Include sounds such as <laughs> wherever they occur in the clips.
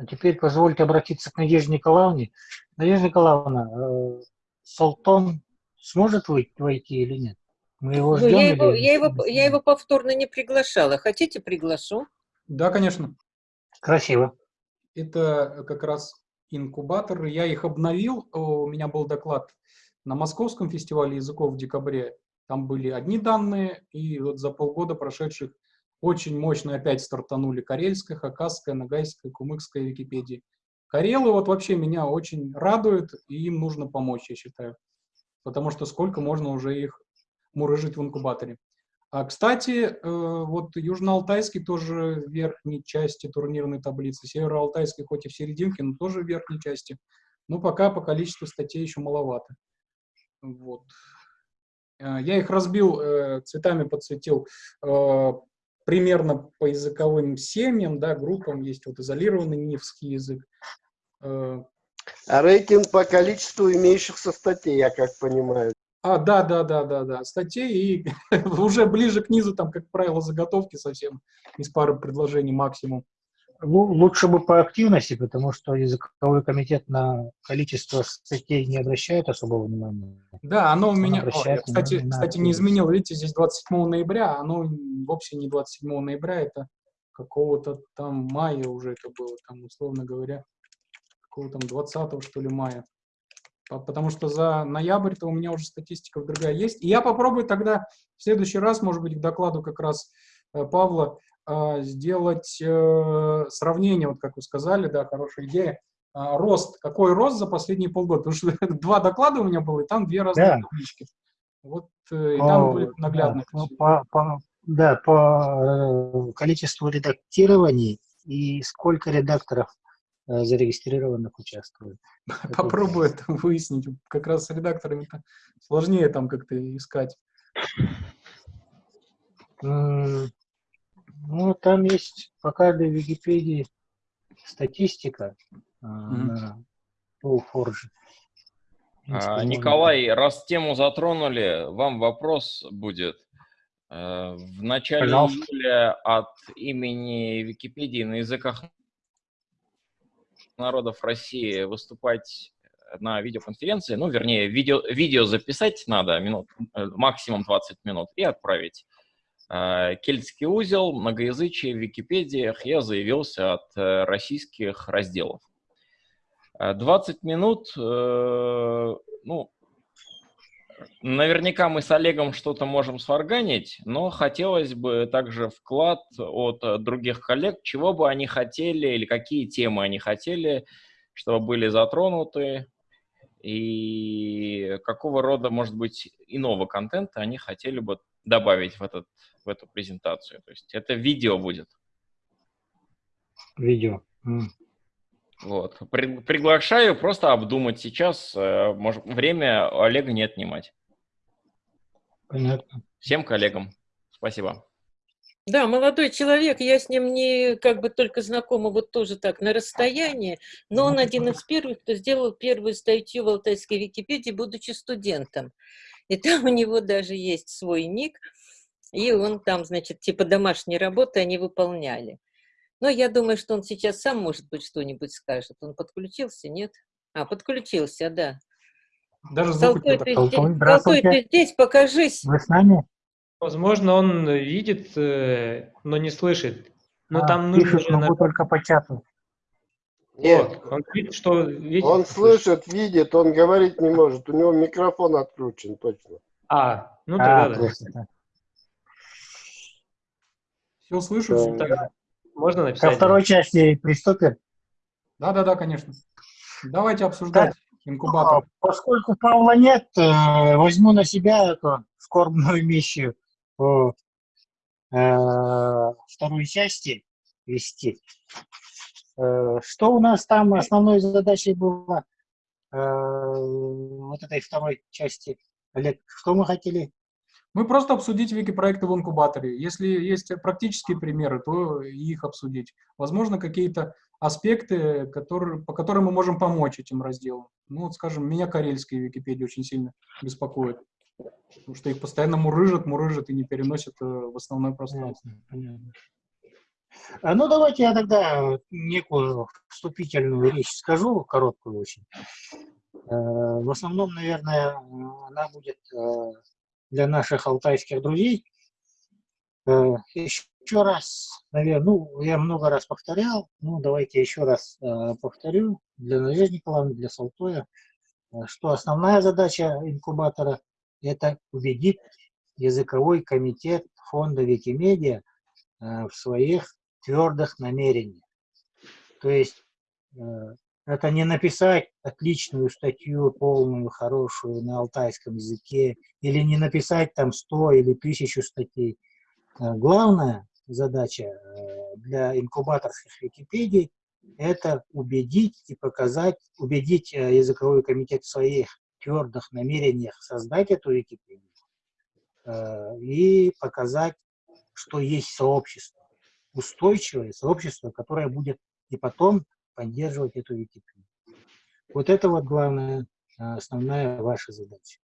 А теперь позвольте обратиться к Надежде Николаевне. Надежда Николаевна, э, Салтон сможет войти или нет? Мы его ждем? Ну, я, его, я, его, я его повторно не приглашала. Хотите, приглашу? Да, конечно. Красиво. Это как раз инкубаторы. Я их обновил. У меня был доклад на Московском фестивале языков в декабре. Там были одни данные, и вот за полгода прошедших очень мощно опять стартанули карельская, хакасская, нагайская, кумыкская Википедии. Карелы вот вообще меня очень радуют, и им нужно помочь, я считаю. Потому что сколько можно уже их мурыжить в инкубаторе. А, кстати, э, вот Южно-Алтайский тоже в верхней части турнирной таблицы, Северо-Алтайский хоть и в серединке, но тоже в верхней части. Но пока по количеству статей еще маловато. Вот. Э, я их разбил, э, цветами подсветил примерно по языковым семьям, да, группам. Есть вот изолированный нивский язык. А рейтинг по количеству имеющихся статей, я как понимаю. А, да, да, да, да, да, статей, и <laughs> уже ближе к низу, там, как правило, заготовки совсем из пары предложений максимум. Лучше бы по активности, потому что языковой комитет на количество статей не обращает особого внимания. Да, оно у меня, о, я, кстати, на кстати, не изменил, видите, здесь 27 ноября, оно вовсе не 27 ноября, это какого-то там мая уже это было, там, условно говоря, какого-то там 20 что ли мая потому что за ноябрь-то у меня уже статистика другая есть. И я попробую тогда в следующий раз, может быть, к докладу как раз э, Павла, сделать э, сравнение, вот как вы сказали, да, хорошая идея, рост, какой рост за последние полгода, потому что <laughs> два доклада у меня было, и там две разные да. таблички. Вот, и там были наглядно. Да, по, по, да, по количеству редактирований и сколько редакторов Э, зарегистрированных участвует. <laughs> Попробую это выяснить. Как раз с редакторами -то сложнее там как-то искать. Ну, там есть по каждой Википедии статистика mm -hmm. на Forge. А, Николай, раз тему затронули, вам вопрос будет. Э, в начале Пожалуйста. июля от имени Википедии на языках народов России выступать на видеоконференции, ну, вернее, видео, видео записать надо, минут, э, максимум 20 минут, и отправить. Э, Кельтский узел, многоязычие в Википедиях, я заявился от э, российских разделов. 20 минут, ну, Наверняка мы с Олегом что-то можем сварганить, но хотелось бы также вклад от э, других коллег, чего бы они хотели или какие темы они хотели, чтобы были затронуты, и какого рода, может быть, иного контента они хотели бы добавить в, этот, в эту презентацию. То есть это видео будет. Видео. Mm. Вот. При, приглашаю просто обдумать сейчас. Э, может, время Олега не отнимать. Понятно. Всем коллегам. Спасибо. Да, молодой человек, я с ним не как бы только знакома, вот тоже так, на расстоянии, но он один из первых, кто сделал первую статью в Алтайской Википедии, будучи студентом. И там у него даже есть свой ник, и он там, значит, типа домашней работы они выполняли. Но я думаю, что он сейчас сам, может быть, что-нибудь скажет. Он подключился, нет? А, подключился, да. Даже звук Толтой, ты, Толтой, ты здесь, покажись. Вы с нами? Возможно, он видит, э, но не слышит. Но а, там нужно... Пишет, могу только по чату. Нет, вот, он, видит, что видит, он слышит, видит, он говорить не может. У него микрофон отключен, точно. А, ну тогда а, да. да. Все слышу. Да. Можно написать? Ко второй части приступим? Да-да-да, конечно. Давайте обсуждать инкубатор. Поскольку Павла нет, э, возьму на себя эту скорбную миссию по э, второй части вести. Э, что у нас там основной задачей было вот этой второй части? Олег, что мы хотели мы просто обсудить вики-проекты в инкубаторе. Если есть практические примеры, то их обсудить. Возможно, какие-то аспекты, которые, по которым мы можем помочь этим разделам. Ну, вот, скажем, меня карельские Википедии очень сильно беспокоит. Потому что их постоянно мурыжат, мурыжат и не переносят э, в основное пространство. Понятно, понятно. А, ну, давайте я тогда некую вступительную речь скажу, короткую очень. Э, в основном, наверное, она будет э, для наших алтайских друзей. Э, еще раз, наверное, ну, я много раз повторял, ну, давайте еще раз повторю для Надежды Николаевны, для Салтоя, что основная задача инкубатора – это убедить языковой комитет фонда Викимедиа в своих твердых намерениях. То есть это не написать отличную статью, полную, хорошую на алтайском языке, или не написать там 100 или 1000 статей. Э, главная задача э, для инкубаторских Википедий – это убедить и показать, убедить э, языковой комитет в своих твердых намерениях создать эту Википедию и показать, что есть сообщество, устойчивое сообщество, которое будет и потом поддерживать эту Википедию. Вот это вот главная, а, основная ваша задача.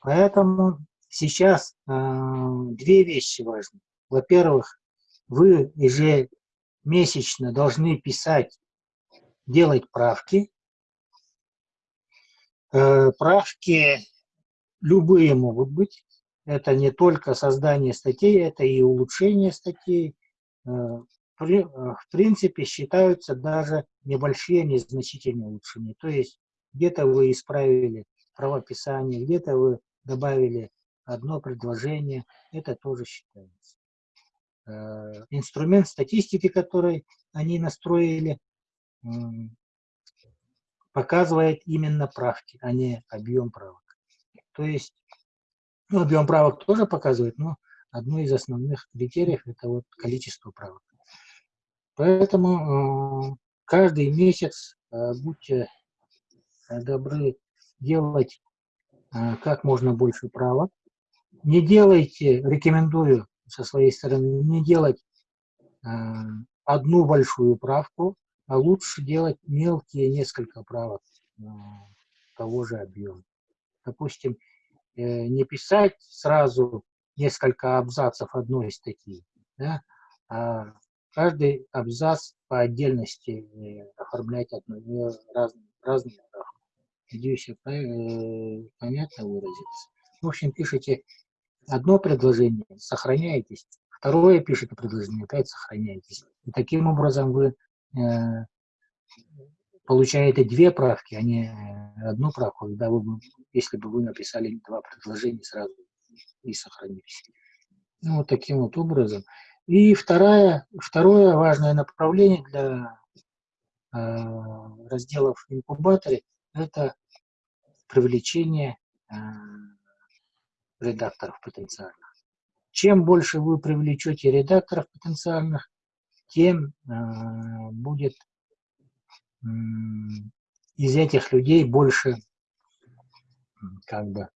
Поэтому сейчас э, две вещи важны. Во-первых, вы ежемесячно должны писать, делать правки. Э, правки любые могут быть. Это не только создание статей, это и улучшение статей, э, Э, в принципе считаются даже небольшие незначительные улучшения. То есть где-то вы исправили правописание, где-то вы добавили одно предложение, это тоже считается. Э, инструмент статистики, который они настроили, показывает именно правки, а не объем правок. То есть, ну, объем правок тоже показывает, но одно из основных критериев – это вот количество правок. Поэтому э, каждый месяц э, будьте э, добры делать как можно больше правок. Не делайте, рекомендую со своей стороны, не делать одну большую правку, а лучше делать мелкие несколько правок того же объема. Допустим, не писать сразу несколько абзацев одной статьи, да, а каждый абзац по отдельности э, оформлять одно, э, разные, разные. Надеюсь, я э, понятно выразился. В общем, пишите одно предложение, сохраняетесь, второе пишете предложение, опять сохраняетесь. И таким образом вы э, получаете две правки, а не одну правку, когда вы, если бы вы написали два предложения сразу и сохранились. Ну, вот таким вот образом. И второе, второе важное направление для э, разделов инкубаторе – это привлечение э, редакторов потенциальных. Чем больше вы привлечете редакторов потенциальных, тем э, будет э, из этих людей больше как бы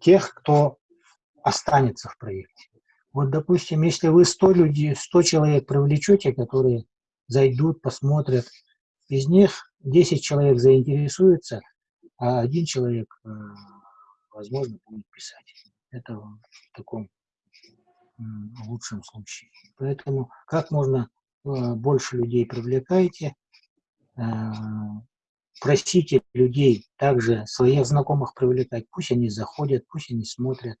тех, кто останется в проекте. Вот, допустим, если вы 100 людей, 100 человек привлечете, которые зайдут, посмотрят, из них 10 человек заинтересуются, а один человек, э, возможно, будет писать. Это в таком лучшем случае. Поэтому как можно э, больше людей привлекайте, э, просите людей также своих знакомых привлекать, пусть они заходят, пусть они смотрят,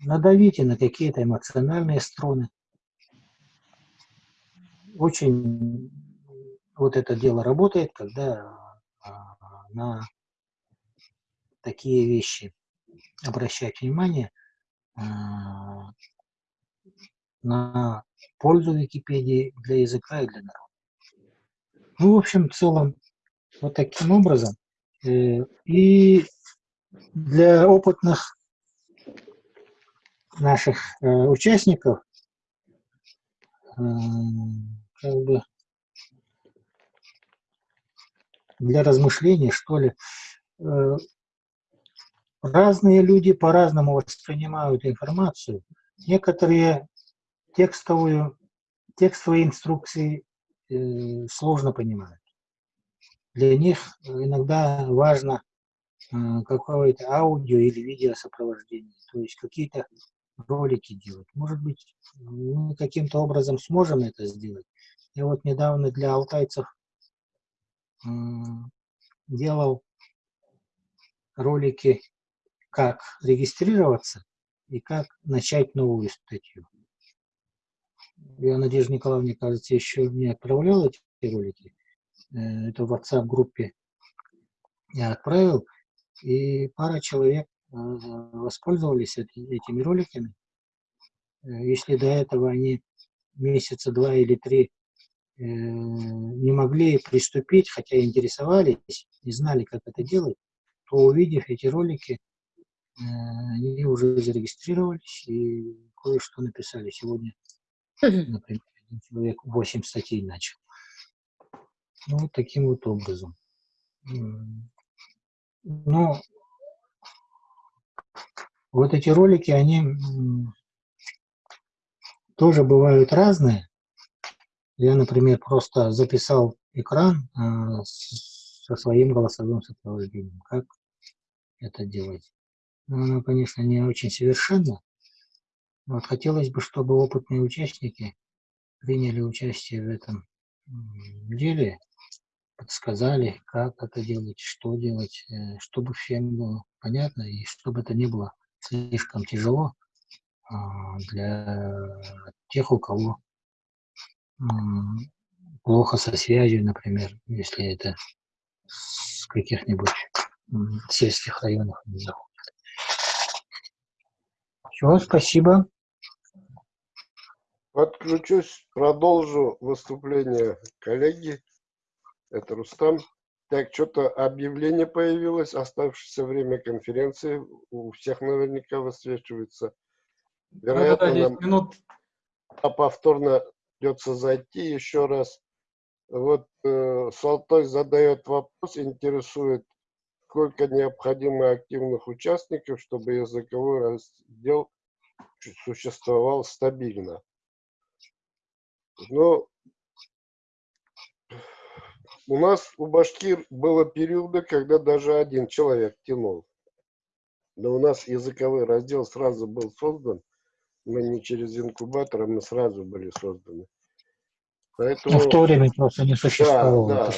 надавите на какие-то эмоциональные струны. Очень вот это дело работает, когда а, на такие вещи обращать внимание, а, на пользу Википедии для языка и для народа. Ну, в общем, в целом, вот таким образом. Э, и для опытных наших э, участников э, как бы для размышлений, что ли. Разные люди по-разному воспринимают информацию. Некоторые текстовую, текстовые инструкции сложно понимают. Для них иногда важно э, какое-то аудио или видео сопровождение, то есть какие-то ролики делать. Может быть, мы каким-то образом сможем это сделать. Я вот недавно для алтайцев делал ролики, как регистрироваться и как начать новую статью. Я, Надежда Николаевна, кажется, еще не отправлял эти ролики. Э, это в WhatsApp-группе я отправил, и пара человек э, воспользовались этими роликами. Э, если до этого они месяца два или три не могли приступить, хотя интересовались, не знали, как это делать, то увидев эти ролики, они уже зарегистрировались и кое-что написали сегодня. Например, один человек 8 статей начал. Ну, вот таким вот образом. Но вот эти ролики, они тоже бывают разные. Я, например, просто записал экран а, со своим голосовым сопровождением. Как это делать? Ну, оно, конечно, не очень совершенно. Вот хотелось бы, чтобы опытные участники приняли участие в этом деле, подсказали, как это делать, что делать, э, чтобы всем было понятно и чтобы это не было слишком тяжело а, для тех, у кого плохо со связью, например, если это с каких-нибудь сельских районов не заходит. Все, спасибо. Подключусь, продолжу выступление коллеги. Это Рустам. Так, что-то объявление появилось, оставшееся время конференции. У всех наверняка высвечивается. Вероятно, да, да, нам минут. А повторно придется зайти еще раз. Вот э, Салтой задает вопрос, интересует, сколько необходимо активных участников, чтобы языковой раздел существовал стабильно. Но у нас, у башкир, было периоды, когда даже один человек тянул. Но у нас языковой раздел сразу был создан. Мы не через инкубатор, а мы сразу были созданы. Поэтому, ну, в то время просто не существовало. Да, да.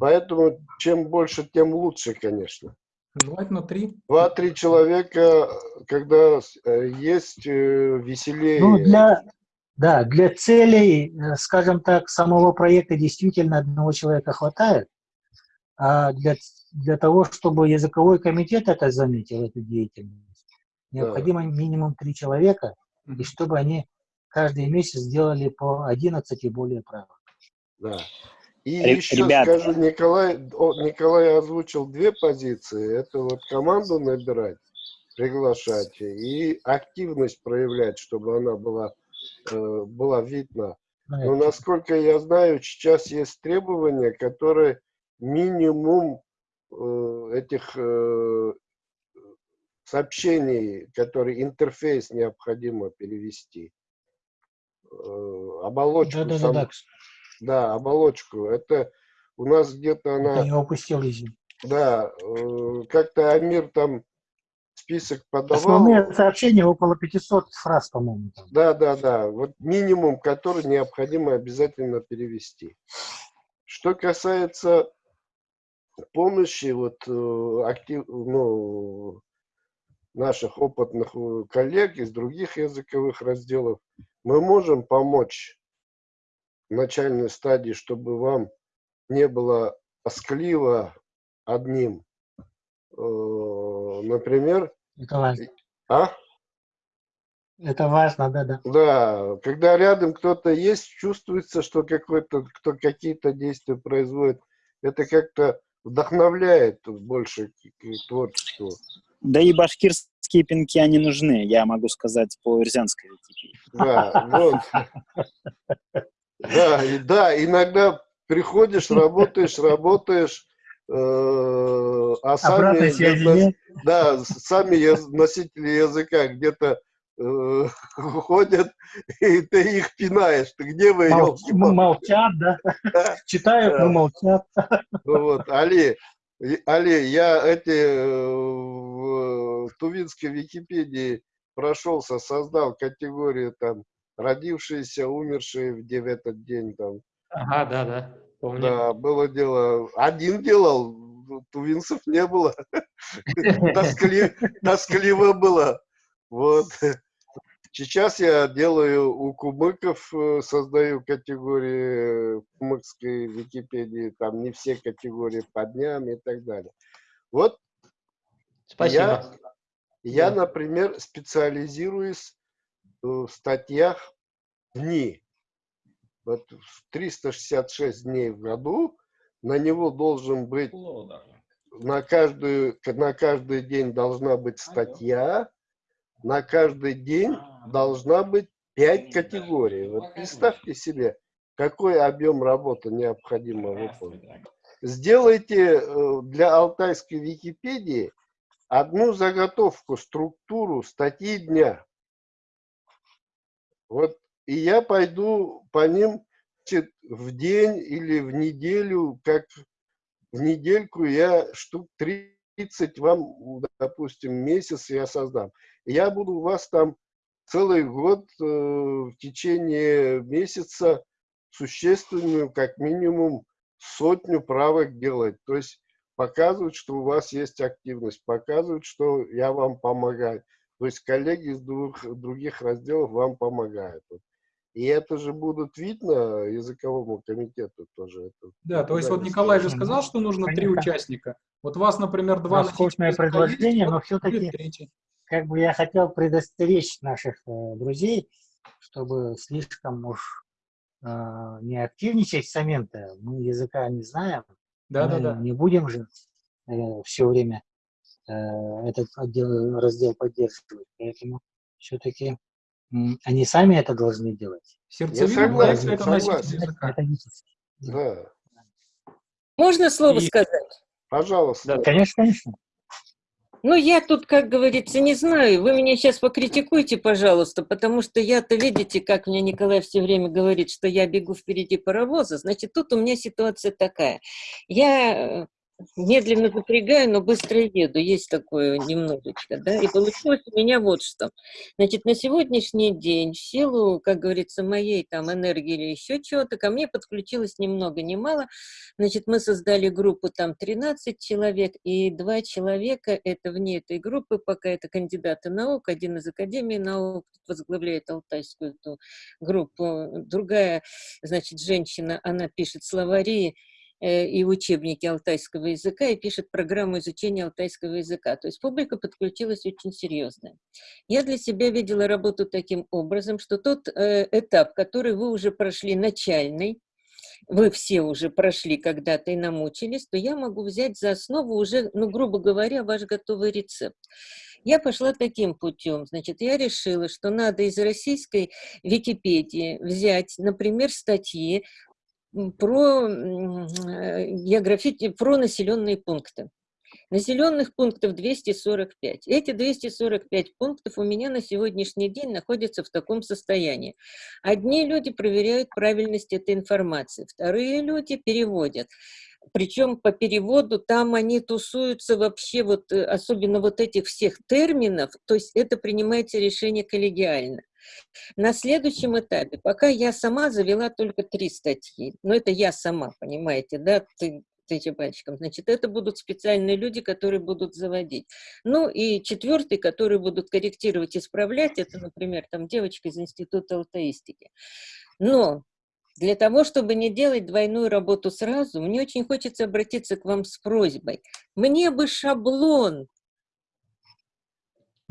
Поэтому чем больше, тем лучше, конечно. Желательно три. Два-три человека, когда э, есть э, веселее. Ну, для, да, для целей, э, скажем так, самого проекта действительно одного человека хватает, а для, для того, чтобы языковой комитет это заметил, эту деятельность, необходимо да. минимум три человека, и чтобы они каждый месяц сделали по 11 и более правил. Да. И Р еще ребята. скажу, Николай, Николай озвучил две позиции. Это вот команду набирать, приглашать и активность проявлять, чтобы она была была видна. Но насколько я знаю, сейчас есть требования, которые минимум э, этих э, сообщений, которые интерфейс необходимо перевести. Оболочку. Да, да, сам, да, да. да, оболочку. Это у нас где-то она... Я упустил, извините. Да, как-то Амир там список подавал. Основные сообщения около 500 фраз, по-моему. Да, да, да. Вот минимум, который необходимо обязательно перевести. Что касается помощи вот э, актив, ну, наших опытных э, коллег из других языковых разделов, мы можем помочь в начальной стадии, чтобы вам не было тоскливо одним Э, например... Это важно. А? Это важно, да, да. Да, когда рядом кто-то есть, чувствуется, что какой-то, кто какие-то действия производит. Это как-то вдохновляет больше к творчеству. Да и башкирские пинки, они нужны, я могу сказать по ирзянской Википедии. Да, вот. <laughs> Да, и, да, иногда приходишь, работаешь, работаешь, а сами, связи да, сами носители языка где-то э, <laughs> ходят, и ты их пинаешь. Ты где вы, Мол, <laughs> Молчат, да? да? <laughs> Читают, но молчат. Вот, Али, Али, я эти э, в Тувинской Википедии прошелся, создал категорию там родившиеся, умершие в этот день там. Ага, да, да. Помню. Да, было дело. Один делал, тувинцев не было. <laughs> Тоскли- Тоскливо было. Вот. Сейчас я делаю у кумыков, э, создаю категории в кумыкской Википедии, там не все категории по дням и так далее. Вот Спасибо. я, Да. например, специализируюсь э, в статьях дни. Вот в 366 дней в году на него должен быть, на, каждую, на каждый день должна быть статья, на каждый день должна быть 5 категорий. Вот представьте себе, какой объем работы необходимо выполнить. Сделайте э, для алтайской Википедии одну заготовку, структуру статьи дня. Вот, и я пойду по ним в день или в неделю, как в недельку я штук 30 вам, допустим, месяц я создам. Я буду у вас там целый год э, в течение месяца существенную, как минимум, сотню правок делать. То есть показывать, что у вас есть активность, показывать, что я вам помогаю. То есть коллеги из двух, других разделов вам помогают. Вот. И это же будут видно языковому комитету тоже. Это Да, то есть вот Николай же скажешь. сказал, что нужно три Понятно. участника. Вот вас, например, два Роскошное предложение, но все-таки как бы я хотел предостеречь наших э, друзей, чтобы слишком уж э, не активничать с момента. Мы языка не знаем, Да, да, мы да. не будем же все время э, этот отдел, раздел поддерживать. Поэтому все-таки они сами это должны делать. Сердцевина согласен, это носитель согласен. Это не- Да, Можно слово И- сказать? пожалуйста. Да. Конечно, конечно. Ну, я тут, как говорится, не знаю. Вы меня сейчас покритикуйте, пожалуйста, потому что я-то, видите, как мне Николай все время говорит, что я бегу впереди паровоза. Значит, тут у меня ситуация такая. Я э, медленно запрягаю, но быстро еду. Есть такое немножечко, да. И получилось у меня вот что. Значит, на сегодняшний день, в силу, как говорится, моей там энергии или еще чего-то, ко мне подключилось ни много ни мало. Значит, мы создали группу там 13 человек, и два человека, это вне этой группы, пока это кандидаты наук, один из Академии наук, возглавляет алтайскую эту группу, другая, значит, женщина, она пишет словари, э, и учебники алтайского языка и пишет программу изучения алтайского языка. То есть публика подключилась очень серьезная. Я для себя видела работу таким образом, что тот э, этап, который вы уже прошли начальный, вы все уже прошли когда-то и намучились, то я могу взять за основу уже, ну, грубо говоря, ваш готовый рецепт. Я пошла таким путем. Значит, я решила, что надо из российской Википедии взять, например, статьи про географи... про населенные пункты. Населенных пунктов 245. Эти 245 пунктов у меня на сегодняшний день находятся в таком состоянии. Одни люди проверяют правильность этой информации, вторые люди переводят. Причем по переводу там они тусуются вообще, вот, особенно вот этих всех терминов, то есть это принимается решение коллегиально. На следующем этапе, пока я сама завела только три статьи, но это я сама, понимаете, да, ты, этим пальчиком. Значит, это будут специальные люди, которые будут заводить. Ну и четвертый, которые будут корректировать, исправлять, это, например, там девочка из Института алтаистики. Но для того, чтобы не делать двойную работу сразу, мне очень хочется обратиться к вам с просьбой. Мне бы шаблон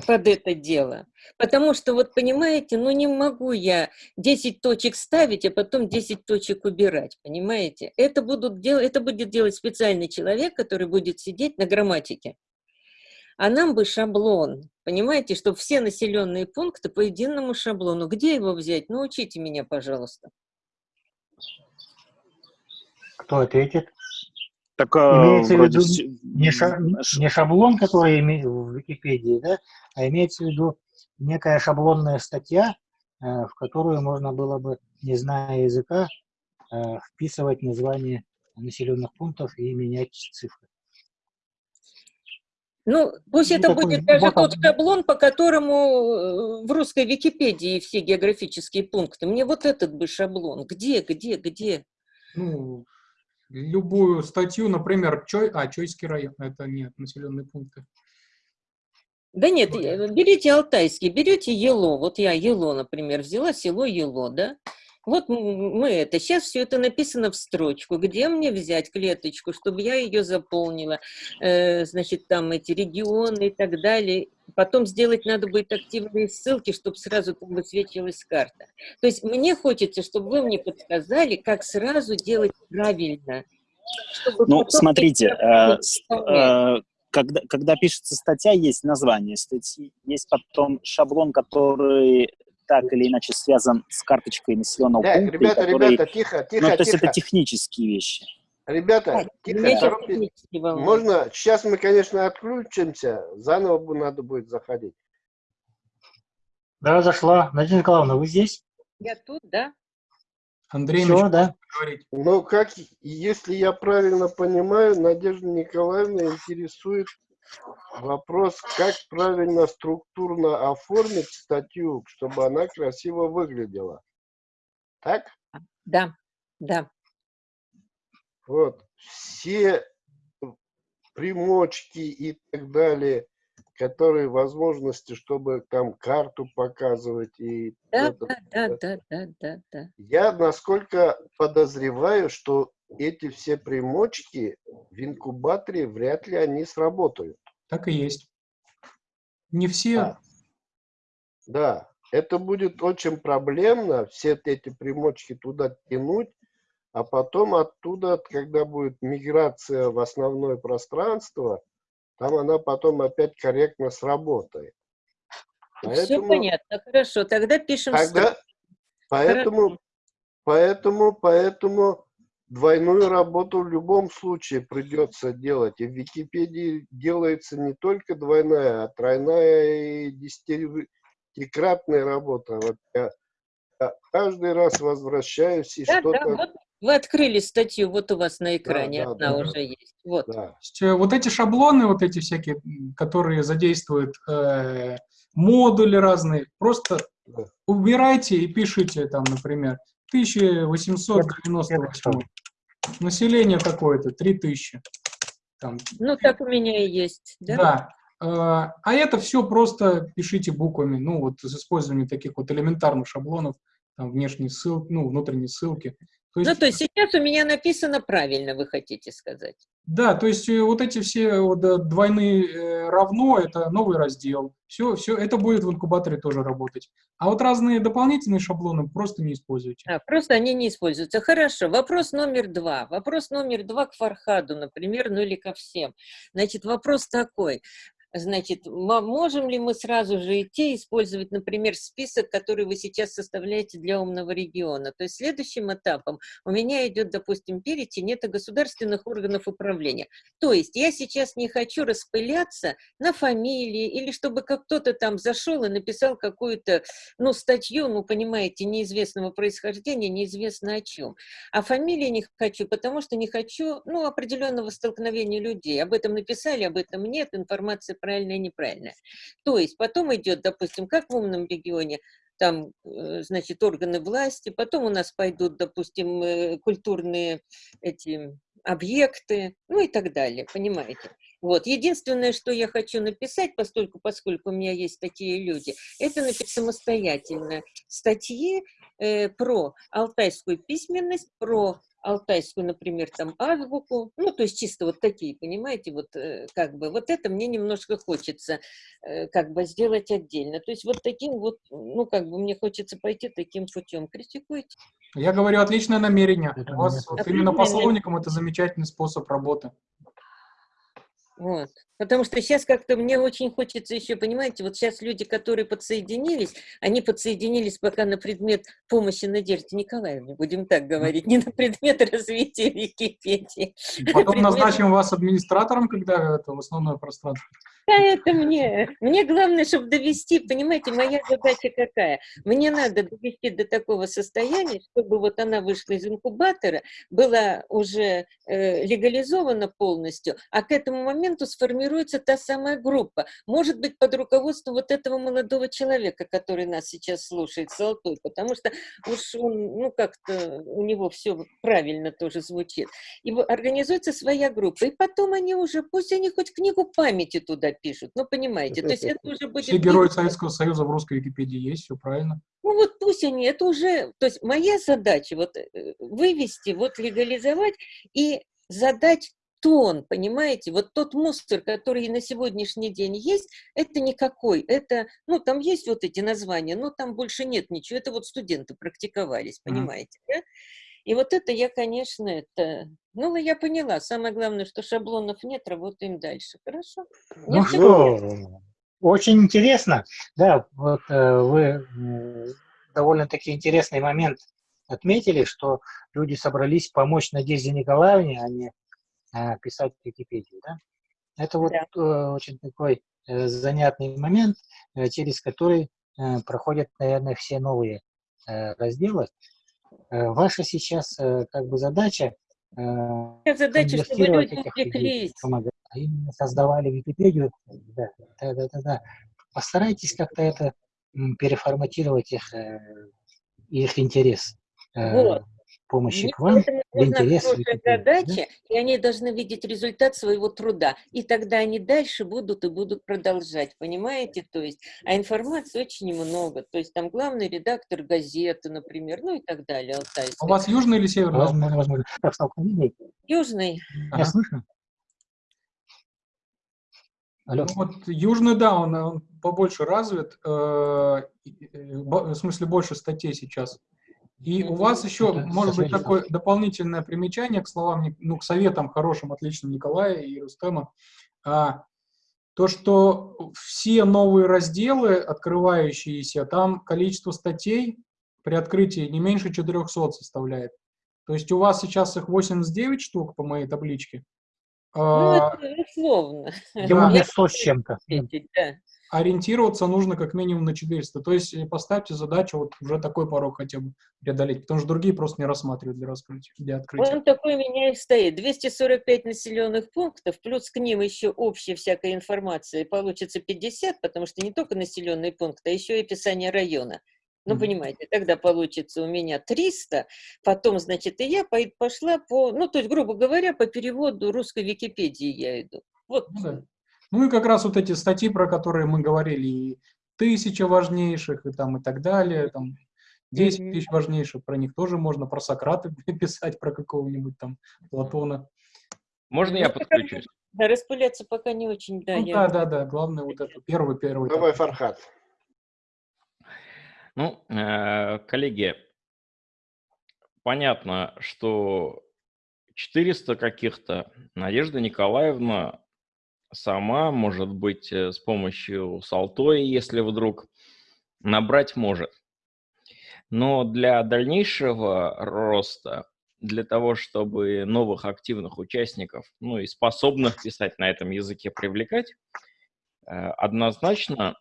под это дело. Потому что, вот понимаете, ну не могу я 10 точек ставить, а потом 10 точек убирать, понимаете? Это, будут дел... это будет делать специальный человек, который будет сидеть на грамматике. А нам бы шаблон, понимаете, чтобы все населенные пункты по единому шаблону. Где его взять? Научите меня, пожалуйста. Кто ответит? Так, Имеется в виду не, ша- не шаблон, который име- в Википедии, да, а имеется в виду некая шаблонная статья, э, в которую можно было бы, не зная языка, э, вписывать название населенных пунктов и менять цифры. Ну, пусть Ну, это такой будет даже тот он. шаблон, по которому э, в русской Википедии все географические пункты. Мне вот этот бы шаблон. Где, где, где? Ну, любую статью, например, Чой, а, Чойский район, это нет, населенные пункты. Да нет, берите алтайский, берете Ело. Вот я Ело, например, взяла село Ело, да? Вот мы это, сейчас все это написано в строчку. Где мне взять клеточку, чтобы я ее заполнила? Э, значит, там эти регионы и так далее. Потом сделать надо будет активные ссылки, чтобы сразу там высвечивалась карта. То есть мне хочется, чтобы вы мне подсказали, как сразу делать правильно. Ну, смотрите, э, э, когда, когда пишется статья, есть название статьи, есть потом шаблон, который так или иначе связан с карточкой населенного Так, пункта, ребята, который- ребята, тихо, ну, тихо, то есть тихо. это технические вещи. Ребята, А, тихо, волнует. Можно, сейчас мы, конечно, отключимся, заново надо будет заходить. Да, зашла. Надежда Николаевна, вы здесь? Я тут, да? Андрей Все, да. говорить. Но как, если я правильно понимаю, Надежда Николаевна интересует вопрос, как правильно структурно оформить статью, чтобы она красиво выглядела. Так? Да, да. Вот. Все примочки и так далее, которые возможности, чтобы там карту показывать и Да, это- да, да, да, да, да, да. Я, насколько подозреваю, что эти все примочки в инкубаторе вряд ли они сработают. Так и есть. Не все, Да. Да, это будет очень проблемно, все эти примочки туда тянуть, а потом оттуда, когда будет миграция в основное пространство, там она потом опять корректно сработает. Все Поэтому- понятно, хорошо. Тогда пишем Тогда, строчку. поэтому, поэтому, поэтому двойную работу в любом случае придется делать. И в Википедии делается не только двойная, а тройная и десятикратная работа. Вот я, я каждый раз возвращаюсь и Да, да, что-то... вот вы открыли статью, вот у вас на экране да, одна да, уже есть. Вот. да. Э, вот эти шаблоны, вот эти всякие, которые задействуют э, модули разные, просто Да. убирайте и пишите там, например, 1898. Население какое-то, 3000. Там, Ну, так у меня и есть. Да? да. Э, А это все просто пишите буквами, ну вот с использованием таких вот элементарных шаблонов, там внешние ссылки, ну внутренние ссылки. То есть, Ну, то есть сейчас у меня написано правильно, вы хотите сказать. Да, то есть э, вот эти все вот, э, двойные э, равно, это новый раздел. Все, все, это будет в инкубаторе тоже работать. А вот разные дополнительные шаблоны просто не используйте. А, просто они не используются. Хорошо. Вопрос номер два. Вопрос номер два к Фархаду, например, ну или ко всем. Значит, вопрос такой. Значит, мо- можем ли мы сразу же идти использовать, например, список, который вы сейчас составляете для умного региона? То есть следующим этапом у меня идет, допустим, перечень, это государственных органов управления. То есть я сейчас не хочу распыляться на фамилии или чтобы как кто-то там зашел и написал какую-то, ну, статью, ну, понимаете, неизвестного происхождения, неизвестно о чем. А фамилии не хочу, потому что не хочу, ну, определенного столкновения людей. Об этом написали, об этом нет, информация правильная, неправильная. То есть потом идет, допустим, как в умном регионе, там, э, значит, органы власти, потом у нас пойдут, допустим, э, культурные эти объекты, ну и так далее, понимаете? Вот. Единственное, что я хочу написать, поскольку, поскольку у меня есть такие люди, это написать самостоятельно статьи э, про алтайскую письменность, про алтайскую, например, там азбуку, ну, то есть чисто вот такие, понимаете, вот э, как бы, вот это мне немножко хочется э, как бы сделать отдельно. То есть вот таким вот, ну, как бы мне хочется пойти таким путем. Критикуйте. Я говорю, отличное намерение. Это У вас вот именно по словникам это замечательный способ работы. Вот. Потому что сейчас как-то мне очень хочется еще, понимаете, вот сейчас люди, которые подсоединились, они подсоединились пока на предмет помощи Надежде Николаевне, будем так говорить, не на предмет <laughs> развития Википедии. Потом Предмет- назначим вас администратором, когда это в основное пространство. Да это мне. Мне главное, чтобы довести, понимаете, моя задача какая? Мне надо довести до такого состояния, чтобы вот она вышла из инкубатора, была уже э, легализована полностью, а к этому моменту сформируется та самая группа. Может быть, под руководством вот этого молодого человека, который нас сейчас слушает, Золотой, потому что уж он, ну, как-то у него все правильно тоже звучит. И организуется своя группа, и потом они уже, пусть они хоть книгу памяти туда пишут, ну, понимаете, то есть это уже будет... Все герои Советского Союза в русской Википедии есть, все правильно. Ну вот пусть они, это уже, то есть моя задача вот э, вывести, вот легализовать и задать тон, понимаете? Вот тот мусор, который на сегодняшний день есть, это никакой. Это, ну, там есть вот эти названия, но там больше нет ничего. Это вот студенты практиковались, понимаете, mm. да? И вот это я, конечно, это... Ну, я поняла. Самое главное, что шаблонов нет, работаем дальше. Хорошо? Ну что, очень интересно. Да, вот э, вы довольно-таки интересный момент отметили, что люди собрались помочь Надежде Николаевне, а не э, писать Википедию. Да? Это вот да. э, очень такой занятный момент, через который проходят, наверное, все новые разделы. Э, ваша сейчас э, как бы задача э, задача, чтобы люди увлеклись. А именно создавали Википедию. Да, да, да, да, да. Постарайтесь как-то это переформатировать их, их интерес. Вот помощи Мне к вам в интерес задача, да? и они должны видеть результат своего труда. И тогда они дальше будут и будут продолжать, понимаете? То есть, а информации очень много. То есть там главный редактор газеты, например, ну и так далее. Алтайская. У вас южный или северный? Возможно, возможно. Так, Южный. Ага. слышно? Алло. Ну, вот южный, да, он, он побольше развит, э, э, в смысле больше статей сейчас. И у вас еще, может быть, такое дополнительное примечание к словам, ну, к советам хорошим, отличным Николая и Рустема. А, то, что все новые разделы, открывающиеся, там количество статей при открытии не меньше 400 составляет. То есть у вас сейчас их 89 штук по моей табличке. Ну, а, это условно. Да. 100 с чем-то. Да ориентироваться нужно как минимум на 400. То есть э, поставьте задачу вот уже такой порог хотя бы преодолеть, потому что другие просто не рассматривают для раскрытия, для открытия. Он такой у меня и стоит. 245 населенных пунктов, плюс к ним еще общая всякая информация, получится 50, потому что не только населенный пункт, а еще и описание района. Ну, mm -hmm. понимаете, тогда получится у меня 300, потом, значит, и я пошла по, ну, то есть, грубо говоря, по переводу русской Википедии я иду. Вот. Ну, да. Ну и как раз вот эти статьи, про которые мы говорили, и тысяча важнейших, и там и так далее, там 10 тысяч важнейших, про них тоже можно, про Сократа <laughs> писать, про какого-нибудь там Платона. Можно я ну, подключусь? Да, распыляться пока не очень, да. Ну, я... Да, да, да, главное вот это, первый, первый. Давай, Фархат. Ну, э, коллеги, понятно, что 400 каких-то Надежда Николаевна сама, может быть, э, с помощью Салтой, если вдруг набрать может. Но для дальнейшего роста, для того, чтобы новых активных участников, ну и способных писать на этом языке привлекать, э, однозначно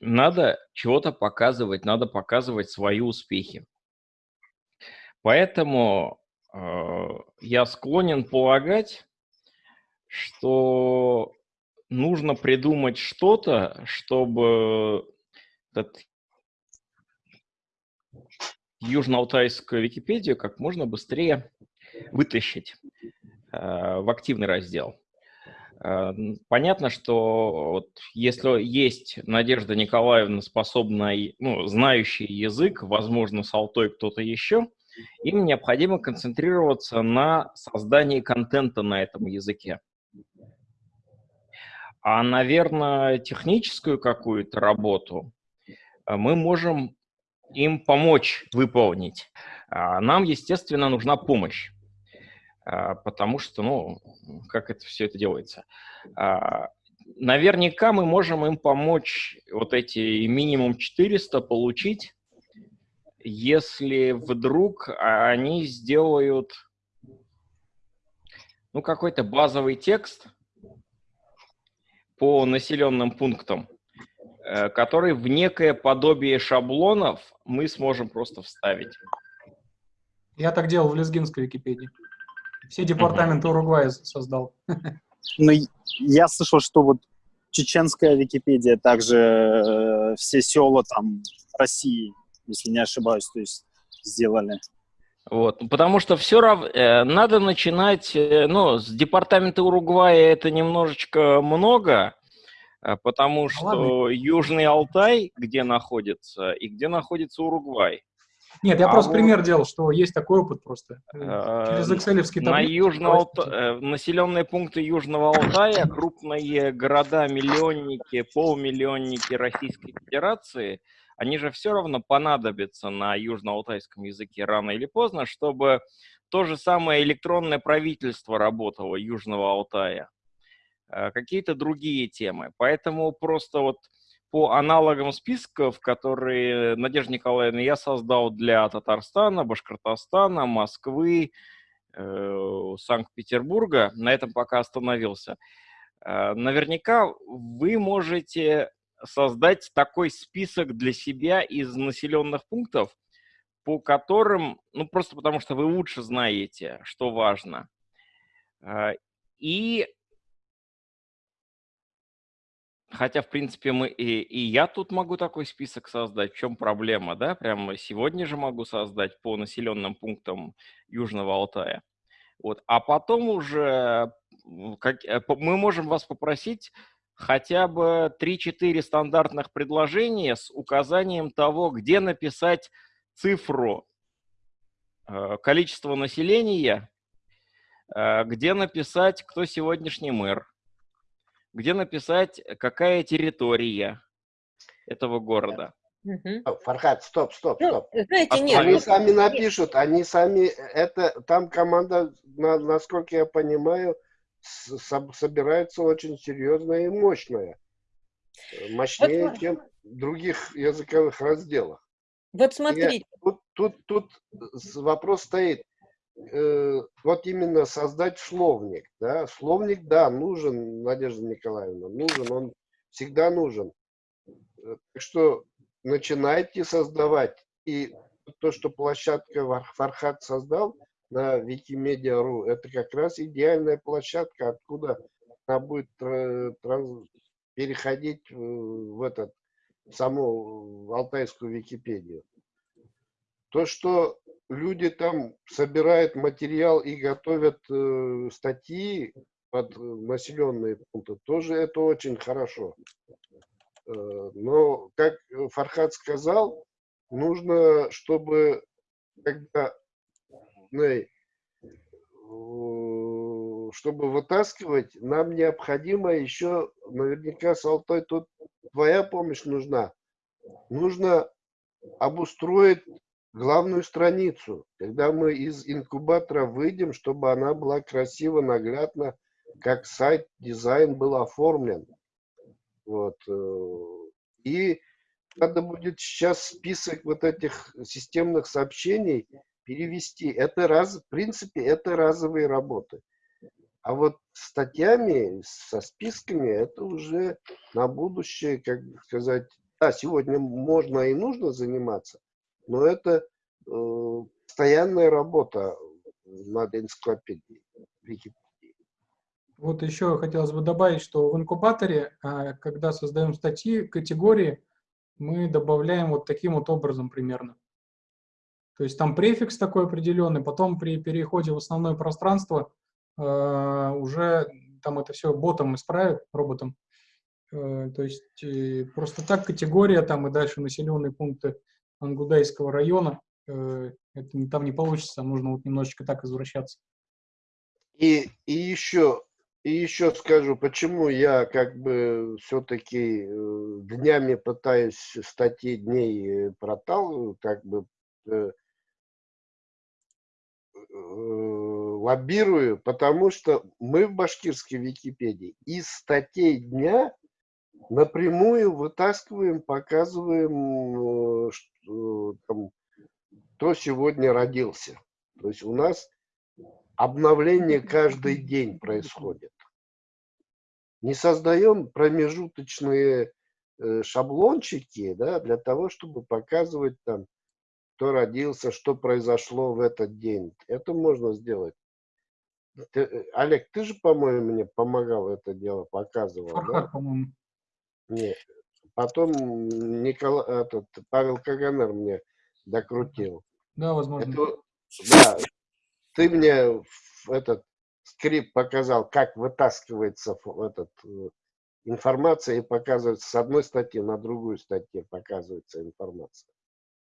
надо чего-то показывать, надо показывать свои успехи. Поэтому э, я склонен полагать, что нужно придумать что-то, чтобы этот южно-алтайскую Википедию как можно быстрее вытащить э, в активный раздел. Э, понятно, что вот если есть Надежда Николаевна, способная, ну, знающий язык, возможно, с Алтой кто-то еще, им необходимо концентрироваться на создании контента на этом языке. А, наверное, техническую какую-то работу э, мы можем им помочь выполнить. А, нам, естественно, нужна помощь, а, потому что, ну, как это все это делается. Наверняка мы можем им помочь вот эти минимум 400 получить, если вдруг они сделают ну, какой-то базовый текст, по населенным пунктам, э, который в некое подобие шаблонов мы сможем просто вставить. Я так делал в лезгинской Википедии. Все департаменты Уругвая создал. Ну, я слышал, что вот чеченская Википедия, также э, все села там России, если не ошибаюсь, то есть сделали. Вот, потому что все равно э, надо начинать, э, ну, с департамента Уругвая это немножечко много, э, потому что Южный Алтай, где находится, и где находится Уругвай. Нет, я А просто вот- пример делал, что есть такой опыт просто. Через экселевский На Южного Алта- населенные пункты Южного Алтая, крупные города, миллионники, полмиллионники Российской Федерации, они же все равно понадобятся на южно-алтайском языке рано или поздно, чтобы то же самое электронное правительство работало Южного Алтая. Э, Какие-то другие темы. Поэтому просто вот по аналогам списков, которые, Надежда Николаевна, я создал для Татарстана, Башкортостана, Москвы, э, Санкт-Петербурга, на этом пока остановился. Э, Наверняка вы можете создать такой список для себя из населенных пунктов, по которым, ну просто потому что вы лучше знаете, что важно. Э, И Хотя, в принципе, мы и, и я тут могу такой список создать. В чем проблема, да? Прямо сегодня же могу создать по населенным пунктам Южного Алтая. Вот. А потом уже как, э, мы можем вас попросить хотя бы 3-4 стандартных предложения с указанием того, где написать цифру э, количества населения, э, где написать, кто сегодняшний мэр, где написать, какая территория этого города. Стоп, Фархад, стоп, стоп, Ну, стоп. знаете, Останови. нет, Они ну, сами напишут, они сами, это, там команда, на- насколько я понимаю, собирается очень серьезная и мощная. Э, Мощнее, Вот- чем в других языковых разделах. вот смотрите, Тут, тут, тут с- вопрос стоит, э, вот именно создать словник, да, словник, да, нужен, Надежда Николаевна, нужен, он всегда нужен. Э, Так что начинайте создавать, и то, что площадка Фархад создал на Wikimedia.ru, это как раз идеальная площадка, откуда она будет тра- транс- переходить э, в этот, в саму в алтайскую Википедию. То, что люди там собирают материал и готовят э, статьи под э, населенные пункты, тоже это очень хорошо. Э, но, как э, Фархад сказал, нужно, чтобы когда э, чтобы вытаскивать, нам необходимо еще, наверняка, с Алтай, тут твоя помощь нужна. Нужно обустроить главную страницу, когда мы из инкубатора выйдем, чтобы она была красиво, наглядно, как сайт, дизайн был оформлен. Вот. э, И надо будет сейчас список вот этих системных сообщений перевести. Это раз, в принципе, это разовые работы. А вот статьями, со списками, это уже на будущее, как сказать, да, сегодня можно и нужно заниматься, но это э, постоянная работа над энциклопедией. Вот еще хотелось бы добавить, что в инкубаторе, а, когда создаем статьи, категории, мы добавляем вот таким вот образом примерно. То есть там префикс такой определенный, потом при переходе в основное пространство э, уже там это все ботом исправит, роботом. Э, то есть э, просто так категория там и дальше населенные пункты Ангудайского района, э, это там не получится, нужно вот немножечко так извращаться. И, и еще, и еще скажу, почему я как бы все-таки днями пытаюсь статьи дней э, проталкиваю, как бы э, э, лоббирую, потому что мы в башкирской Википедии из статей дня напрямую вытаскиваем, показываем, э, что, там, кто сегодня родился. То есть у нас обновление каждый день происходит. не создаем промежуточные э, шаблончики, да, для того, чтобы показывать там, кто родился, что произошло в этот день. Это можно сделать. Ты, э, Олег, ты же, по-моему, мне помогал это дело, показывал, да? Фархад, по-моему. Не. Потом Никола, этот, Павел Каганер мне докрутил. Да, возможно. Это, да, ты мне этот скрипт показал, как вытаскивается этот, э, информация и показывается с одной статьи на другую статью показывается информация.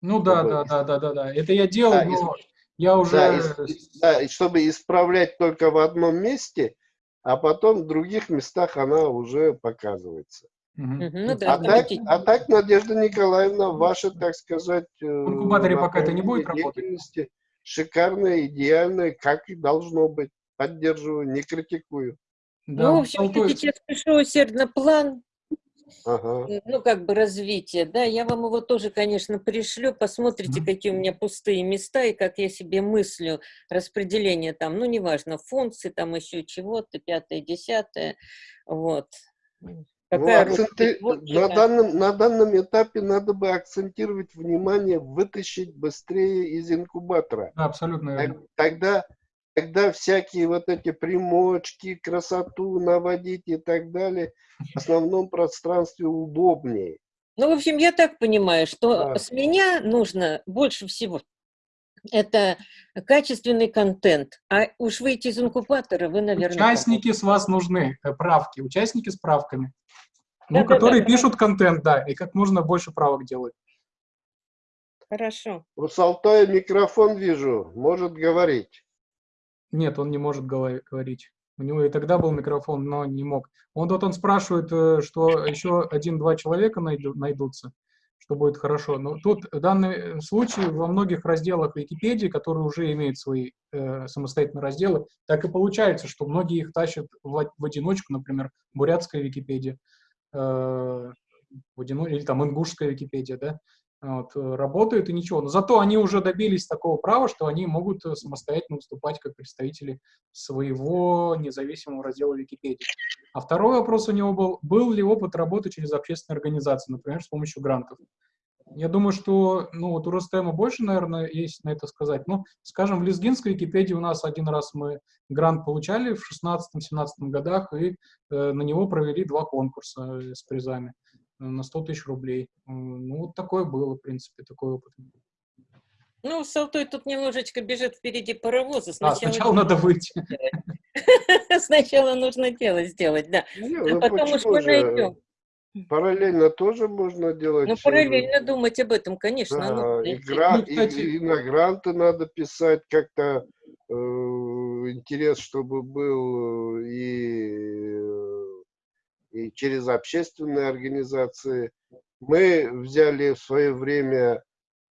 Ну да, да, да, да, да, да. Это я делал, Да, но ис- я уже... Да, и- да, и чтобы исправлять только в одном месте, а потом в других местах она уже показывается. Мгм, Ну да, А так, а так, Надежда Николаевна, ваша, так сказать, э, В инкубаторе пока это не будет работать? деятельности шикарная, идеальная, как и должно быть. Поддерживаю, не критикую. Да, Ну, в вот общем, я сейчас пишу усердно план, Ага. э, ну, как бы развития, да, я вам его тоже, конечно, пришлю, посмотрите, Мгм. какие у меня пустые места и как я себе мыслю распределение там, ну, неважно, функции, там еще чего-то, пятое, десятое, вот. Ну, Какая роль акценты- на, данном, на данном этапе надо бы акцентировать внимание, вытащить быстрее из инкубатора. Да, абсолютно верно. Тогда, тогда всякие вот эти примочки, красоту наводить и так далее в основном пространстве удобнее. Ну, в общем, я так понимаю, что Да. с меня нужно больше всего это качественный контент. А уж выйти из инкубатора вы, наверное, Участники с вас нужны, э, правки, участники с правками. Ну, Да-да-да. которые пишут контент, да, и как можно больше правок делать. Хорошо. У Салтая микрофон вижу, может говорить. Нет, он не может говорить. У него и тогда был микрофон, но не мог. Он вот он спрашивает, э, что еще один-два человека найду- найдутся, что будет хорошо. Но тут в данном случае во многих разделах Википедии, которые уже имеют свои э, самостоятельные разделы, так и получается, что многие их тащат в, в одиночку, например, бурятская Википедия, э, в одино- или там ингушская Википедия, да, вот, э, работают и ничего. Но зато они уже добились такого права, что они могут э, самостоятельно выступать как представители своего независимого раздела Википедии. А второй вопрос у него был, был ли опыт работы через общественные организации, например, с помощью грантов. Я думаю, что ну, вот у Ростема больше, наверное, есть на это сказать. Ну, скажем, в Лезгинской Википедии у нас один раз мы грант получали в 16-17 годах, и э, на него провели два конкурса э, с призами на 100 тысяч рублей. Э, Ну, вот такое было, в принципе, такой опыт. Ну, Салтой тут немножечко бежит впереди паровоза. А, сначала надо выйти. <laughs> Сначала нужно дело сделать, да. А ну потом уж почему мы же? найдем. Параллельно тоже можно делать. Ну, э, параллельно думать об этом, конечно. Да, и, гра- Ну, кстати- и- и на гранты надо писать как-то э, интерес, чтобы был э, и, э, и через общественные организации. Мы взяли в свое время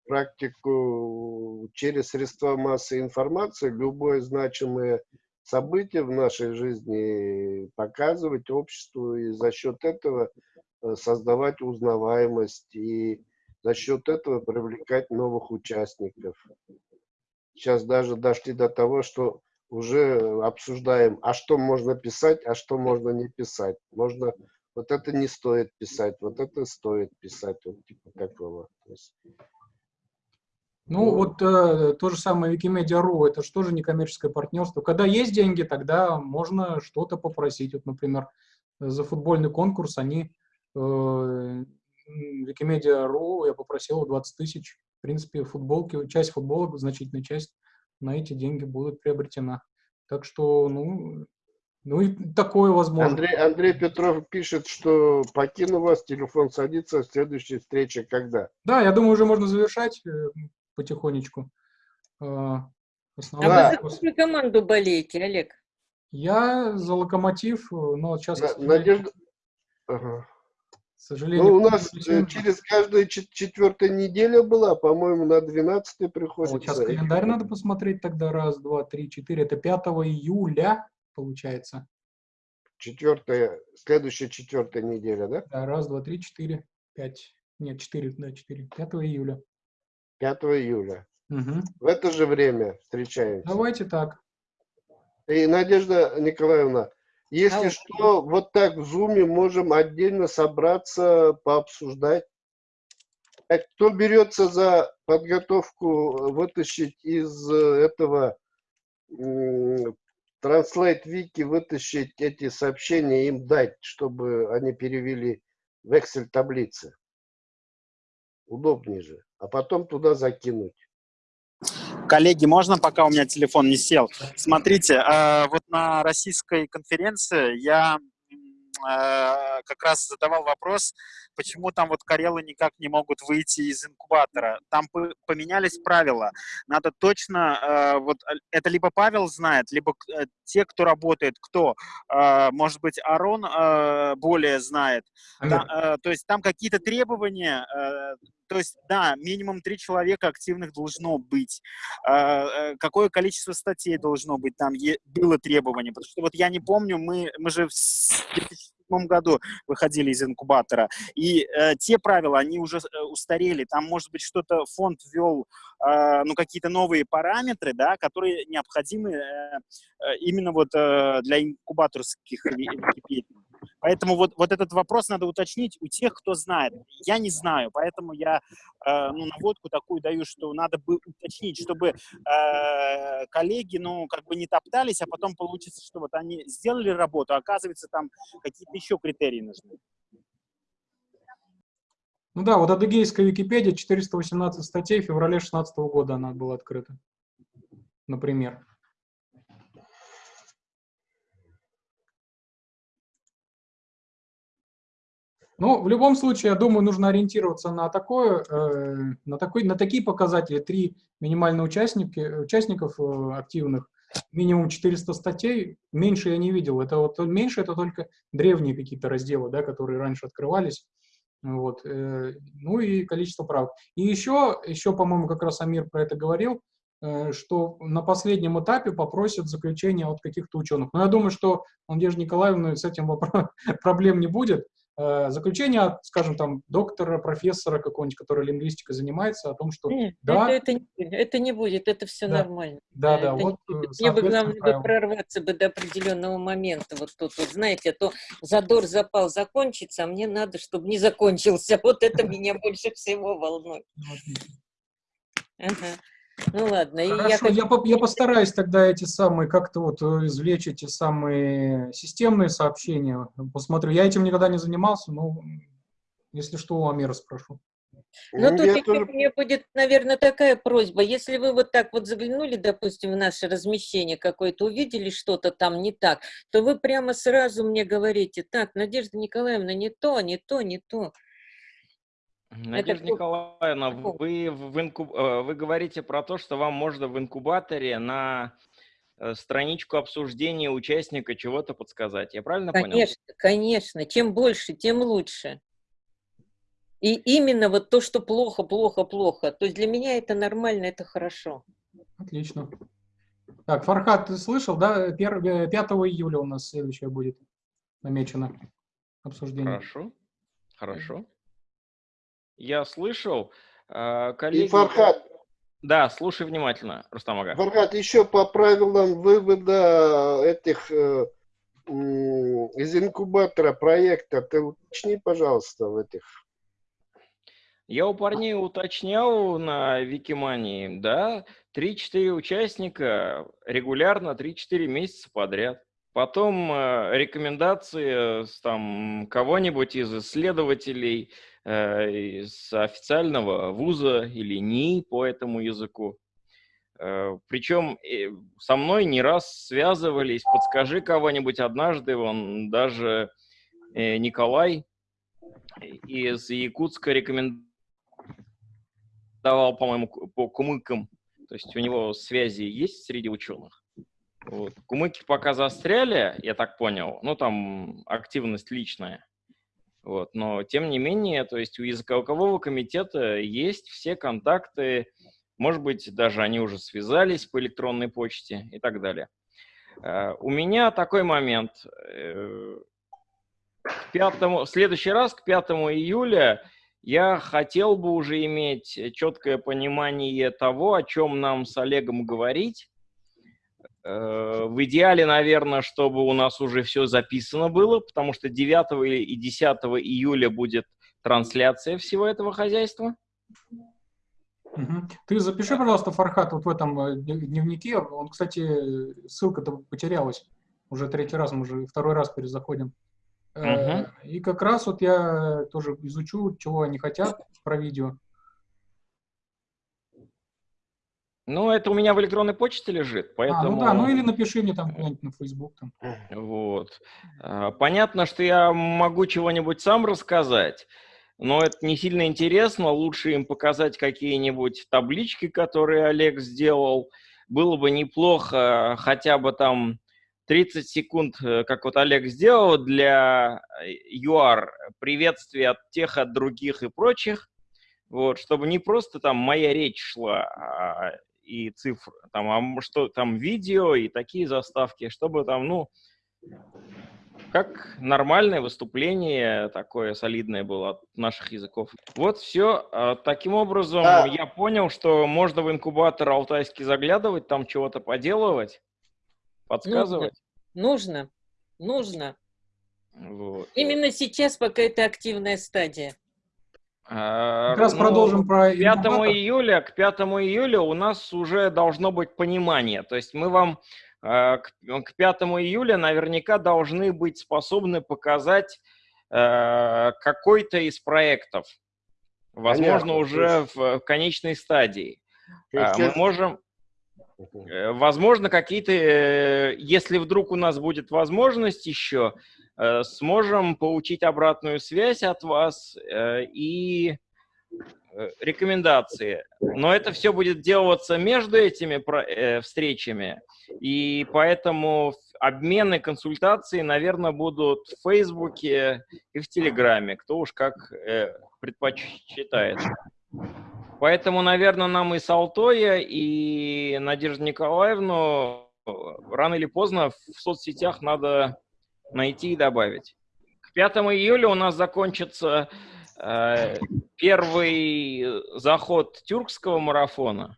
практику через средства массовой информации, любое значимое событие в нашей жизни показывать обществу и за счет этого э, создавать узнаваемость и за счет этого привлекать новых участников. Сейчас даже дошли до того, что уже обсуждаем, а что можно писать, а что можно не писать. Можно, вот это не стоит писать, вот это стоит писать, вот типа такого. Ну, Ну. вот э, то же самое Wikimedia.ru, это же тоже некоммерческое партнерство. Когда есть деньги, тогда можно что-то попросить. Вот, например, за футбольный конкурс они э, Wikimedia.ru я попросил 20 тысяч. В принципе, футболки, часть футболок, значительная часть на эти деньги будет приобретена. Так что, ну, ну и такое возможно. Андрей, Андрей Петров пишет, что покину вас, телефон садится, следующая встреча когда? Да, я думаю, уже можно завершать э, потихонечку. Э, А основной Да. вы за какую команду болеете, Олег? Я за локомотив, э, но сейчас, к На- Надежда... Ага. К сожалению, Ну, у нас э, Александр, через каждую чет- четвертая неделя была, по-моему, на 12 вот приходится. сейчас календарь надо посмотреть тогда. Раз, два, три, четыре. Это 5 июля, получается. Четвертая, следующая четвертая неделя, да? Да, раз, два, три, четыре, пять. Нет, четыре, да, четыре. 5 июля. 5 июля. Мгм. В это же время встречаемся. Давайте так. И, Надежда Николаевна, Если Алло. что, вот так в зуме можем отдельно собраться, пообсуждать. А кто берется за подготовку вытащить из э, этого Translate Wiki, вытащить эти сообщения, им дать, чтобы они перевели в Excel таблицы? Удобнее же. А потом туда закинуть. Коллеги, можно, пока у меня телефон не сел? Смотрите, э, вот на российской конференции я э, как раз задавал вопрос, почему там вот карелы никак не могут выйти из инкубатора. Там по- поменялись правила. Надо точно, э, вот э, это либо Павел знает, либо э, те, кто работает, кто, может быть, Арон более знает. Амир, Та- э, то есть там какие-то требования, то есть, да, минимум три человека активных должно быть. Какое количество статей должно быть, там было требование. Потому что вот я не помню, мы, мы же в с- 2007 году выходили из инкубатора, и э, те правила, они уже э, устарели. Там, может быть, что-то фонд ввел, э, ну, какие-то новые параметры, да, которые необходимы э, э, именно вот э, для инкубаторских. Поэтому вот, вот этот вопрос надо уточнить у тех, кто знает. Я не знаю, поэтому я э, ну, наводку такую даю, что надо бы уточнить, чтобы э, коллеги, ну, как бы не топтались, а потом получится, что вот они сделали работу, а оказывается, там какие-то еще критерии нужны. Ну да, вот адыгейская Википедия, 418 статей, в феврале 2016 года она была открыта. Например. Ну, в любом случае, я думаю, нужно ориентироваться на такое, э, на такой, на такие показатели. Три минимально участники, участников э, активных, минимум 400 статей. Меньше я не видел. Это вот меньше это только древние какие-то разделы, да, которые раньше открывались. Вот. э, Ну и количество прав. И еще, еще, по-моему, как раз Амир про это говорил, э, что на последнем этапе попросят заключение от каких-то ученых. Но я думаю, что у Надежды Николаевны с этим <laughs> проблем не будет. Э, Заключение от, скажем, там, доктора, профессора какого-нибудь, который лингвистикой занимается, о том, что Нет, да, это, это, не, это не будет, это все Да. нормально. да, да, это вот э. Мне бы главное бы прорваться бы до определенного момента. Вот тут, вот, знаете, а то задор запал закончится, а мне надо, чтобы не закончился. <laughs> Вот это меня больше всего волнует. Ну. Ага. Ну ладно, я Хорошо, хочу... я, по- я постараюсь тогда эти самые, как-то вот э, извлечь эти самые системные сообщения. Посмотрю. Я этим никогда не занимался, но если что, у Амира спрошу. Ну, тут Я теперь тоже у меня будет, наверное, такая просьба. Если вы вот так вот заглянули, допустим, в наше размещение какое-то, увидели что-то там не так, то вы прямо сразу мне говорите, так, Надежда Николаевна, не то, не то, не то. Надежда кто- Николаевна, вы, в инкуб- э, вы говорите про то, что вам можно в инкубаторе на э, страничку обсуждения участника чего-то подсказать. Я правильно понял? Конечно, конечно. Чем больше, тем лучше. И именно вот то, что плохо, плохо, плохо. То есть для меня это нормально, это хорошо. Отлично. Так, Фархат, ты слышал, да? Пер- э, 5 июля у нас следующее будет намечено обсуждение. Хорошо, хорошо. Я слышал. Э, И Коллеги, Фархат, да, слушай внимательно, Рустам Ага. Фархат, еще по правилам вывода этих э, из инкубатора проекта, ты уточни, пожалуйста, в этих. Я у парней уточнял на Викимании, да, 3-4 участника регулярно 3-4 месяца подряд. Потом э, рекомендации там кого-нибудь из исследователей э, из официального вуза или НИИ по этому языку. Э, причем э, со мной не раз связывались, подскажи кого-нибудь однажды, он даже э, Николай из Якутска рекомендовал по-моему, по кумыкам. То есть у него связи есть среди ученых. Вот. Кумыки пока застряли, я так понял. Ну, там активность личная. Вот. Но, тем не менее, то есть у языкового комитета есть все контакты. Может быть, даже они уже связались по электронной почте и так далее. Э, У меня такой момент. э, К пятому, в следующий раз, к 5 июля, я хотел бы уже иметь четкое понимание того, о чем нам с Олегом говорить. Э, в идеале, наверное, чтобы у нас уже все записано было, потому что 9 и 10 июля будет трансляция всего этого хозяйства. Угу. Ты запиши, пожалуйста, Фархат, вот в этом э, дневнике. Он, кстати, ссылка-то потерялась. Уже третий раз, мы уже второй раз перезаходим. Угу. И как раз вот я тоже изучу, чего они хотят про видео. Ну, это у меня в электронной почте лежит, поэтому... А, ну да, ну или напиши мне там где-нибудь на Facebook. Там. Вот. А, понятно, что я могу чего-нибудь сам рассказать, но это не сильно интересно. Лучше им показать какие-нибудь таблички, которые Олег сделал. Было бы неплохо хотя бы там 30 секунд, э, как вот Олег сделал, для ЮАР приветствия от тех, от других и прочих. Вот, чтобы не просто там моя речь шла, а и цифр, там, а что там видео и такие заставки, чтобы там, ну, как нормальное выступление такое солидное было от наших языков. Вот все. А, таким образом, а... я понял, что можно в инкубатор алтайский заглядывать, там чего-то поделывать, подсказывать. Нужно, нужно. нужно. Вот. Именно сейчас, пока это активная стадия. Как раз ну, продолжим про 5 июля, к 5 июля у нас уже должно быть понимание. То есть мы вам э, к, к 5 июля наверняка должны быть способны показать э, какой-то из проектов. Возможно, Понятно, уже в конечной стадии. Мы можем... Возможно, какие-то, если вдруг у нас будет возможность еще, Э, сможем получить обратную связь от вас э, и э, рекомендации. Но это все будет делаться между этими встречами, и поэтому обмены, консультации, наверное, будут в Фейсбуке и в Телеграме, кто уж как предпочитает. Поэтому, наверное, нам и Салтоя, и Надежду Николаевну рано или поздно в соцсетях надо найти и добавить. К 5 июля у нас закончится э, первый заход тюркского марафона.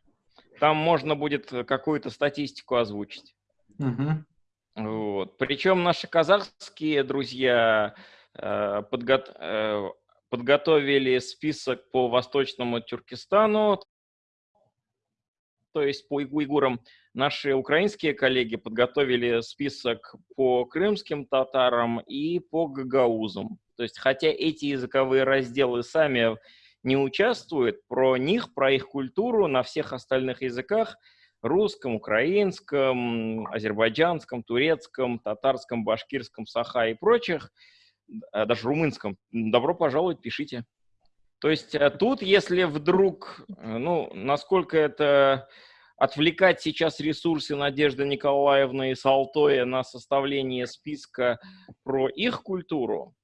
Там можно будет какую-то статистику озвучить. Угу. Вот. Причем наши казахские друзья э, подго э, подготовили список по Восточному Тюркистану, то есть по уйгурам. Наши украинские коллеги подготовили список по крымским татарам и по гагаузам. То есть, хотя эти языковые разделы сами не участвуют, про них, про их культуру на всех остальных языках русском, украинском, азербайджанском, турецком, татарском, башкирском, саха и прочих, э, даже румынском, добро пожаловать, пишите. То есть э, тут, если вдруг, ну, насколько это отвлекать сейчас ресурсы Надежды Николаевны и Салтоя на составление списка про их культуру,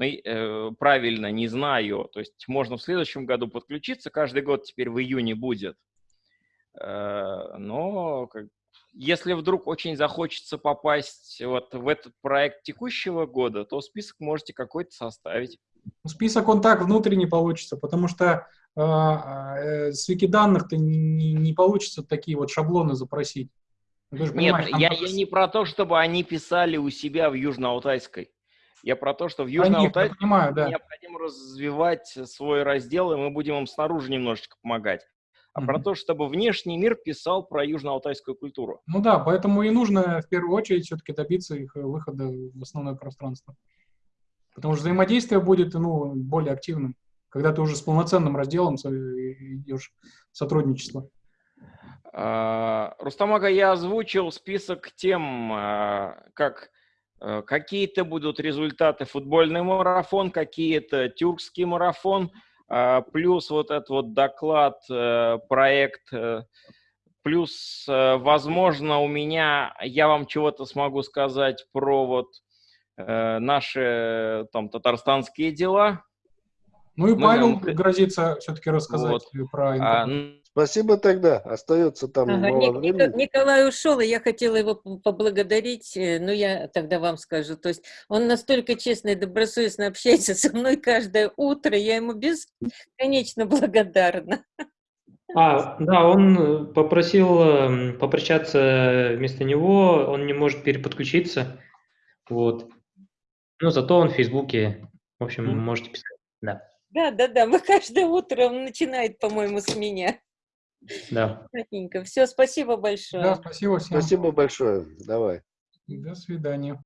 э, правильно, не знаю. То есть можно в следующем году подключиться, каждый год теперь в июне будет. Э, но если вдруг очень захочется попасть вот в этот проект текущего года, то список можете какой-то составить. Список он так внутренне получится, потому что а, э, с Викиданных-то не, не получится такие вот шаблоны запросить. Нет, я, я не про то, чтобы они писали у себя в Южно-Алтайской. Я про то, что в Южно-Алтайской да. необходимо развивать свой раздел, и мы будем им снаружи немножечко помогать. А mm-hmm. про то, чтобы внешний мир писал про южно-алтайскую культуру. Ну да, поэтому и нужно в первую очередь все-таки добиться их выхода в основное пространство. Потому что взаимодействие будет ну, более активным когда ты уже с полноценным разделом идешь сотрудничество? А, Рустамага, я озвучил список тем, а, как э, какие-то будут результаты футбольный марафон, какие-то тюркский марафон, а, плюс вот этот вот доклад, проект, плюс, возможно, у меня, я вам чего-то смогу сказать про вот наши там татарстанские дела, ну и Павел нам... грозится все-таки рассказать вот. про а, Спасибо тогда. Остается там ага, мало Ник, времени. Николай ушел, и я хотела его поблагодарить, э, но я тогда вам скажу. То есть он настолько честно и добросовестно общается со мной каждое утро, я ему бесконечно благодарна. А, да, он э, попросил эм, попрощаться вместо него, он не может переподключиться, вот. Но зато он в Фейсбуке, в общем, Мгм. можете писать, да, Да, да, да. Мы <laughs> каждое утро он начинает, по-моему, с меня. да. Все, спасибо большое. Да, спасибо всем. Спасибо большое. Давай. До свидания.